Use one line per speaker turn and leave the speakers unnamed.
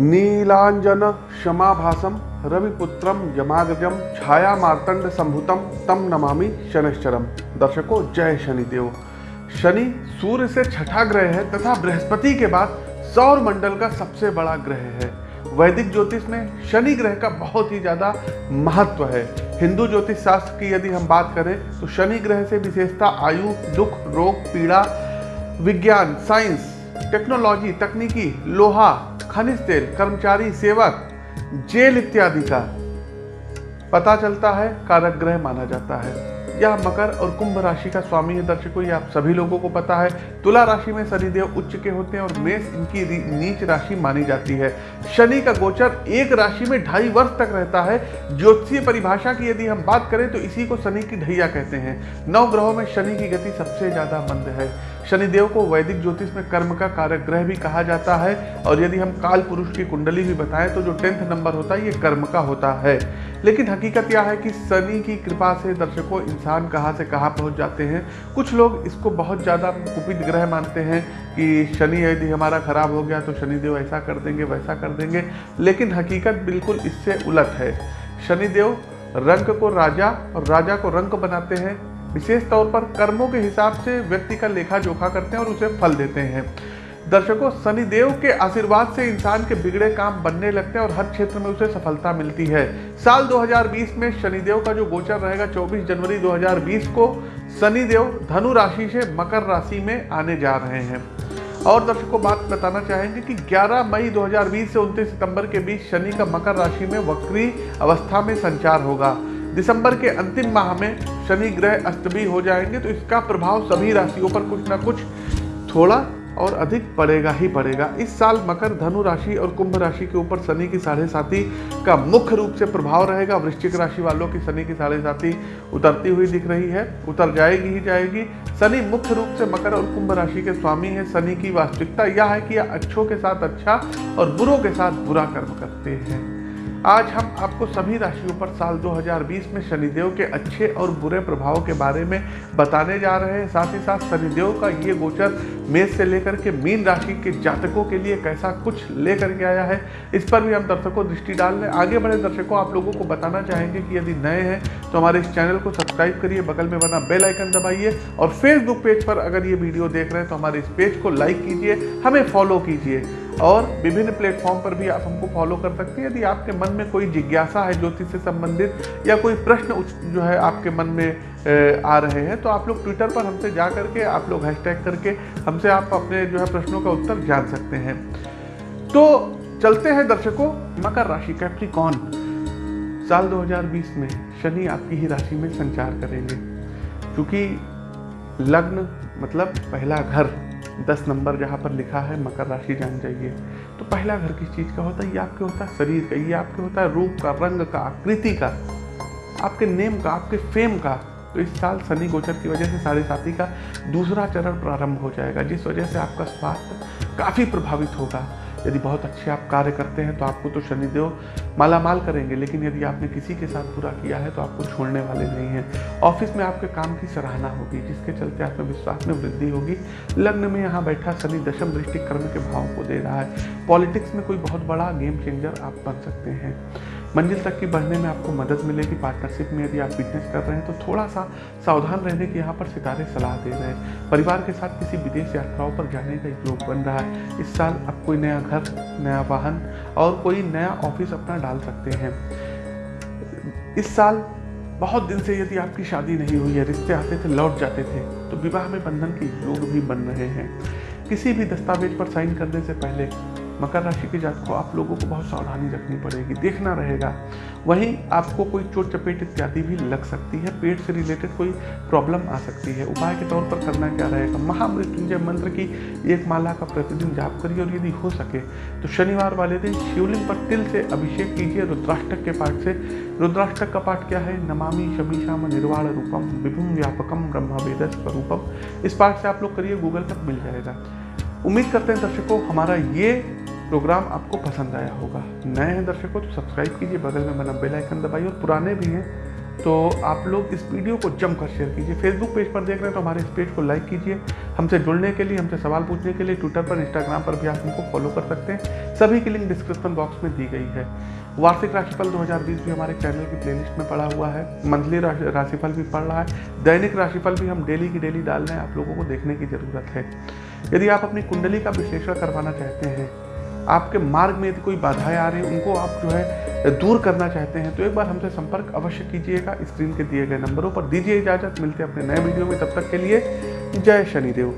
नीलांजन क्षमाभासम रविपुत्रम यमाग्रजम छाया मार्तंड संभुतम तम नमामि शनिश्चरम दर्शकों, जय शनिदेव। शनि सूर्य से छठा ग्रह है तथा बृहस्पति के बाद सौर मंडल का सबसे बड़ा ग्रह है। वैदिक ज्योतिष में शनि ग्रह का बहुत ही ज़्यादा महत्व है। हिंदू ज्योतिष शास्त्र की यदि हम बात करें तो शनि ग्रह से विशेषता आयु, दुख, रोग, पीड़ा, विज्ञान, साइंस, टेक्नोलॉजी, तकनीकी, लोहा खनिज तेल, कर्मचारी, सेवक, जेल इत्यादि का पता चलता है कारक ग्रह माना जाता है। यह मकर और कुंभ राशि का स्वामी है दर्शकों आप सभी लोगों को पता है, तुला राशि में शनिदेव उच्च के होते हैं और मेष इनकी नीच राशि मानी जाती है। शनि का गोचर एक राशि में ढाई वर्ष तक रहता है। ज्योतिषीय परिभाषा की यदि हम बात करें तो इसी को शनि की ढैया कहते हैं। नौ ग्रहों में शनि की गति सबसे ज़्यादा मंद है। शनिदेव को वैदिक ज्योतिष में कर्म का कारक ग्रह भी कहा जाता है। और यदि हम काल पुरुष की कुंडली भी बताएँ तो जो टेंथ नंबर होता है, ये कर्म का होता है। लेकिन हकीकत यह है कि शनि की कृपा से दर्शकों इंसान कहाँ से कहाँ पहुँच जाते हैं। कुछ लोग इसको बहुत ज़्यादा कुपित ग्रह मानते हैं कि शनि यदि हमारा खराब हो गया तो शनिदेव ऐसा कर देंगे, वैसा कर देंगे, लेकिन हकीकत बिल्कुल इससे उलट है। शनिदेव रंग को राजा और राजा को रंग बनाते हैं। विशेष तौर पर कर्मों के हिसाब से व्यक्ति का लेखा जोखा करते हैं और उसे फल देते हैं। दर्शकों, शनिदेव के आशीर्वाद से इंसान के बिगड़े काम बनने लगते हैं और हर क्षेत्र में उसे सफलता मिलती है। साल 2020 में शनिदेव का जो गोचर रहेगा 24 जनवरी 2020 को शनिदेव धनु राशि से मकर राशि में आने जा रहे हैं। और दर्शकों, बात बताना चाहेंगे कि 11 मई 2020 से 29 सितंबर के बीच शनि का मकर राशि में वक्री अवस्था में संचार होगा। दिसंबर के अंतिम माह में शनि ग्रह अस्त भी हो जाएँगे तो इसका प्रभाव सभी राशियों पर कुछ ना कुछ थोड़ा और अधिक पड़ेगा ही पड़ेगा इस साल मकर, धनु राशि और कुंभ राशि के ऊपर शनि की साढ़े साथी का मुख्य रूप से प्रभाव रहेगा। वृश्चिक राशि वालों की शनि की साढ़े साथी उतरती हुई दिख रही है। उतर जाएगी ही जाएगी। शनि मुख्य रूप से मकर और कुंभ राशि के स्वामी है। शनि की वास्तविकता यह है कि अच्छों के साथ अच्छा और बुरों के साथ बुरा कर्म करते हैं। आज हम आपको सभी राशियों पर साल 2020 में शनिदेव के अच्छे और बुरे प्रभाव के बारे में बताने जा रहे हैं। साथ ही साथ शनिदेव का ये गोचर मेष से लेकर के मीन राशि के जातकों के लिए कैसा कुछ लेकर के आया है, इस पर भी हम दर्शकों दृष्टि डाल हैं आगे बढ़े दर्शकों, आप लोगों को बताना चाहेंगे कि यदि नए हैं तो हमारे इस चैनल को सब्सक्राइब करिए, बगल में बना बेल आइकन दबाइए और फेसबुक पेज पर अगर ये वीडियो देख रहे हैं तो हमारे इस पेज को लाइक कीजिए, हमें फॉलो कीजिए और विभिन्न प्लेटफॉर्म पर भी आप हमको फॉलो कर सकते हैं। यदि आपके मन में कोई जिज्ञासा है ज्योतिष से संबंधित या कोई प्रश्न जो है आपके मन में आ रहे हैं तो आप लोग ट्विटर पर हमसे जा करके, आप लोग हैशटैग करके हमसे आप अपने जो है प्रश्नों का उत्तर जान सकते हैं। तो चलते हैं दर्शकों, मकर राशि कैप्रिकॉन साल 2020 में शनि आपकी ही राशि में संचार करेंगे। क्योंकि लग्न मतलब पहला घर, दस नंबर जहाँ पर लिखा है, मकर राशि जान जाइए। तो पहला घर किस चीज़ का होता है? ये आपके होता है शरीर का, ये आपके होता है रूप का, रंग का, आकृति का, आपके नेम का, आपके फेम का। तो इस साल शनि गोचर की वजह से साढ़े साथी का दूसरा चरण प्रारंभ हो जाएगा, जिस वजह से आपका स्वास्थ्य काफ़ी प्रभावित होगा। यदि बहुत अच्छे आप कार्य करते हैं तो आपको तो शनिदेव माला माल करेंगे, लेकिन यदि आपने किसी के साथ पूरा किया है तो आपको छोड़ने वाले नहीं हैं। ऑफ़िस में आपके काम की सराहना होगी, जिसके चलते आत्मविश्वास में वृद्धि होगी। लग्न में यहाँ बैठा शनि दशम दृष्टि कर्म के भाव को दे रहा है। पॉलिटिक्स में कोई बहुत बड़ा गेम चेंजर आप बन सकते हैं। मंजिल तक की बढ़ने में आपको मदद मिलेगी। पार्टनरशिप में यदि आप बिज़नेस कर रहे हैं तो थोड़ा सा सावधान रहने की यहाँ पर सितारे सलाह दे रहे हैं। परिवार के साथ किसी विदेश यात्राओं पर जाने का योग बन रहा है। इस साल आप कोई नया घर, नया वाहन और कोई नया ऑफ़िस अपना डाल सकते हैं। इस साल बहुत दिन से यदि आपकी शादी नहीं हुई है, रिश्ते आते थे, लौट जाते थे तो विवाह में बंधन के योग भी बन रहे हैं। किसी भी दस्तावेज़ पर साइन करने से पहले मकर राशि के जात को आप लोगों को बहुत सावधानी रखनी पड़ेगी, देखना रहेगा। वहीं आपको कोई चोट चपेट इत्यादि भी लग सकती है, पेट से रिलेटेड कोई प्रॉब्लम आ सकती है। उपाय के तौर पर करना क्या रहेगा? महामृत्युंजय मंत्र की एक माला का प्रतिदिन जाप करिए और यदि हो सके तो शनिवार वाले दिन शिवलिंग पर तिल से अभिषेक कीजिए, रुद्राष्टक के पाठ से। रुद्राष्टक का पाठ क्या है? नमामि शमीशाम निर्वाण रूपम विभुम व्यापकम ब्रह्म वेद स्वरूपम। इस पाठ से आप लोग करिए, गूगल तक मिल जाएगा। उम्मीद करते हैं दर्शकों, हमारा ये प्रोग्राम आपको पसंद आया होगा। नए हैं दर्शकों तो सब्सक्राइब कीजिए, बगल में बना बेल आइकन दबाइए और पुराने भी हैं तो आप लोग इस वीडियो को जमकर शेयर कीजिए। फेसबुक पेज पर देख रहे हैं तो हमारे इस पेज को लाइक कीजिए। हमसे जुड़ने के लिए, हमसे सवाल पूछने के लिए ट्विटर पर इंस्टाग्राम पर भी आप हमको फॉलो कर सकते हैं। सभी की लिंक डिस्क्रिप्शन बॉक्स में दी गई है। वार्षिक राशिफल 2020 भी हमारे चैनल की प्लेलिस्ट में पड़ा हुआ है। मंथली राशिफल भी पड़ रहा है। दैनिक राशिफल भी हम डेली की डेली डाल रहे हैं। आप लोगों को देखने की ज़रूरत है। यदि आप अपनी कुंडली का विश्लेषण करवाना चाहते हैं आपके मार्ग में यदि कोई बाधाएँ आ रही उनको आप जो है, दूर करना चाहते हैं तो एक बार हमसे संपर्क अवश्य कीजिएगा स्क्रीन के दिए गए नंबरों पर। दीजिए इजाज़त, मिलते हैं अपने नए वीडियो में। तब तक के लिए, जय शनिदेव।